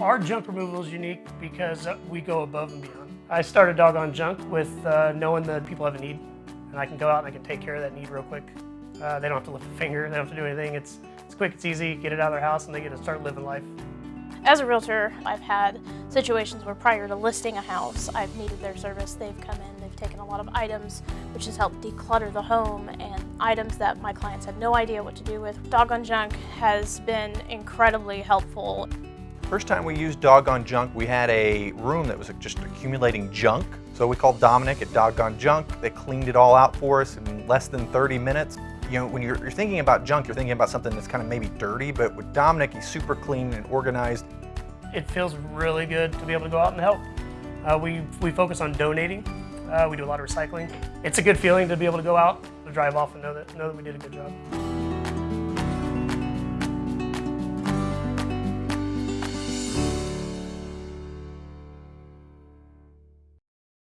Our junk removal is unique because we go above and beyond. I started Dog on Junk with uh, knowing that people have a need, and I can go out and I can take care of that need real quick. Uh, they don't have to lift a finger, they don't have to do anything. It's, it's quick, it's easy, get it out of their house, and they get to start living life. As a realtor, I've had situations where prior to listing a house, I've needed their service. They've come in, they've taken a lot of items, which has helped declutter the home and items that my clients had no idea what to do with. Dog on Junk has been incredibly helpful. First time we used Dog on Junk, we had a room that was just accumulating junk. So we called Dominic at Dog on Junk. They cleaned it all out for us in less than 30 minutes. You know, when you're, you're thinking about junk, you're thinking about something that's kind of maybe dirty, but with Dominic, he's super clean and organized. It feels really good to be able to go out and help. Uh, we, we focus on donating. Uh, we do a lot of recycling. It's a good feeling to be able to go out, to drive off and know that, know that we did a good job.